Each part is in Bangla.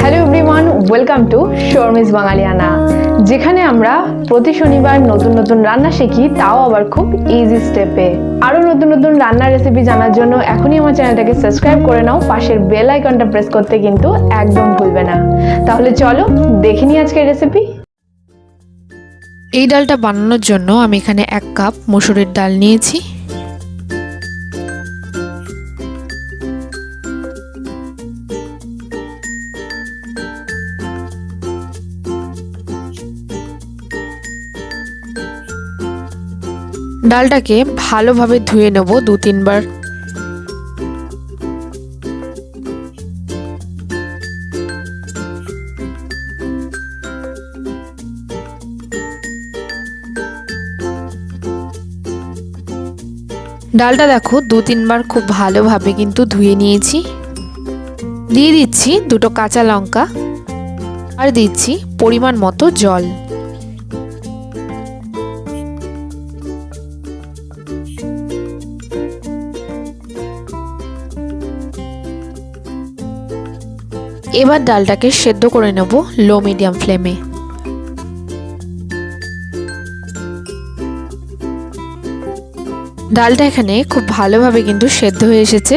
Hello everyone welcome to Sharmi's Bangaliyana যেখানে আমরা প্রতি শনিবার নতুন নতুন রান্না শিখি, তাও আবার খুব ইজি স্টেপে আরও নতুন নতুন রান্নার রেসিপি জানার জন্য এখনই আমার চ্যানেলটাকে সাবস্ক্রাইব করে নাও, পাশের বেল আইকনটা প্রেস করতে কিন্তু একদম ভুলবে না। তাহলে চলো দেখে নিই আজকের রেসিপি এই ডালটা বানানোর জন্য আমি এখানে এক কাপ মসুরের ডাল নিয়েছি। ডালটাকে ভালোভাবে ধুয়ে নেব দু তিনবার। ডালটা দেখো দু তিনবার খুব ভালোভাবে কিন্তু ধুয়ে নিয়েছি। দিয়ে দিচ্ছি দুটো কাঁচা লঙ্কা আর দিচ্ছি পরিমাণ মতো জল। এবার ডালটাকে সেদ্ধ করে নেব লো মিডিয়াম ফ্লেমে। ডালটা এখানে খুব ভালোভাবে কিন্তু সেদ্ধ হয়ে এসেছে।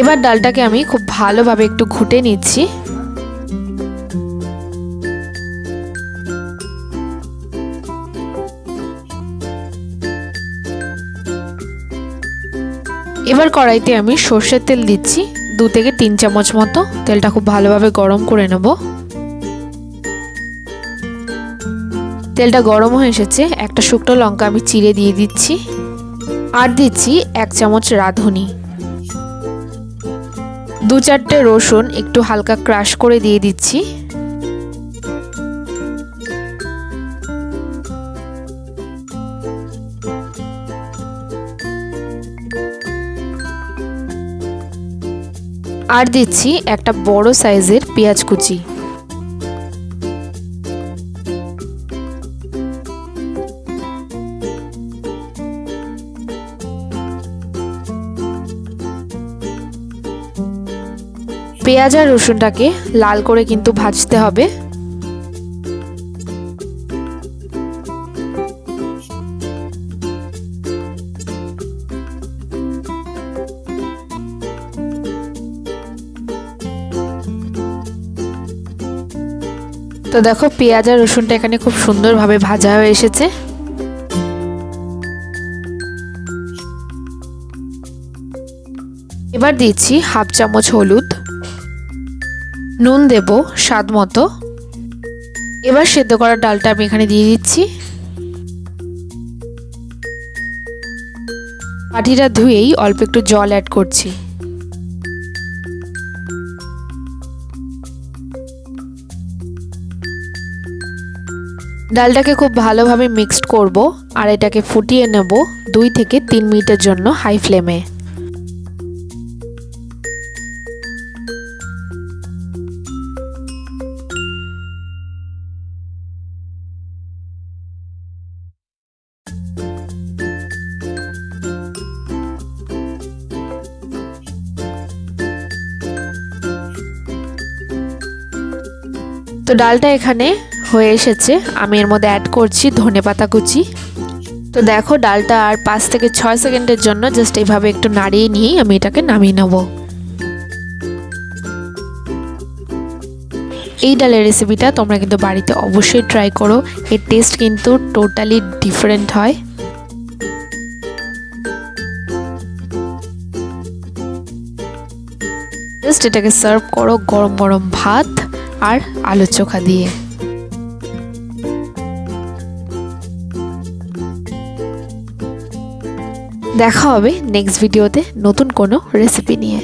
এবার ডালটাকে আমি খুব ভালোভাবে একটু ঘুটে নিচ্ছি। এবার কড়াইতে আমি সর্ষের তেল দিচ্ছি, দু থেকে তিন চামচ মতো। তেলটা খুব ভালোভাবে গরম করে নেব। তেলটা গরম হয়ে এসেছে, একটা শুকনো লঙ্কা আমি চিড়ে দিয়ে দিচ্ছি, আর দিচ্ছি এক চামচ রাঁধুনি। দু চারটে রসুন একটু হালকা ক্রাশ করে দিয়ে দিচ্ছি। আর দিচ্ছি একটা বড় সাইজের পেঁয়াজ কুচি। পেঁয়াজ আর রসুনটাকে লাল করে কিন্তু ভাজতে হবে। তো দেখো পেঁয়াজ আর রসুনটা এখানে খুব সুন্দরভাবে ভাজা হয়ে এসেছে। এবার দিচ্ছি হাফ চামচ হলুদ। নুন দেব স্বাদ মতো। এবার সেদ্ধ করা ডালটা আমি এখানে দিয়ে দিচ্ছি। পাটিটা ধুয়েই অল্প একটু জল অ্যাড করছি। ডালটাকে খুব ভালোভাবে মিক্সড করব আর এটাকে ফুটিয়ে নেব দুই থেকে তিন মিনিটের জন্য হাই ফ্লেমে। তো ডালটা এখানে হয়ে এসেছে। আমি এর মধ্যে অ্যাড করছি ধনে পাতা কুচি। তো দেখো, ডালটা আর পাঁচ থেকে ছয় সেকেন্ডের জন্য জাস্ট এইভাবে একটু নাড়িয়ে নিয়েই আমি এটাকে নামিয়ে নেব। এই ডালের রেসিপিটা তোমরা কিন্তু বাড়িতে অবশ্যই ট্রাই করো। এর টেস্ট কিন্তু টোটালি ডিফারেন্ট হয়। জাস্ট এটাকে সার্ভ করো গরম গরম ভাত আর আলু চোখা দিয়ে। দেখা হবে নেক্সট ভিডিওতে নতুন কোনো রেসিপি নিয়ে।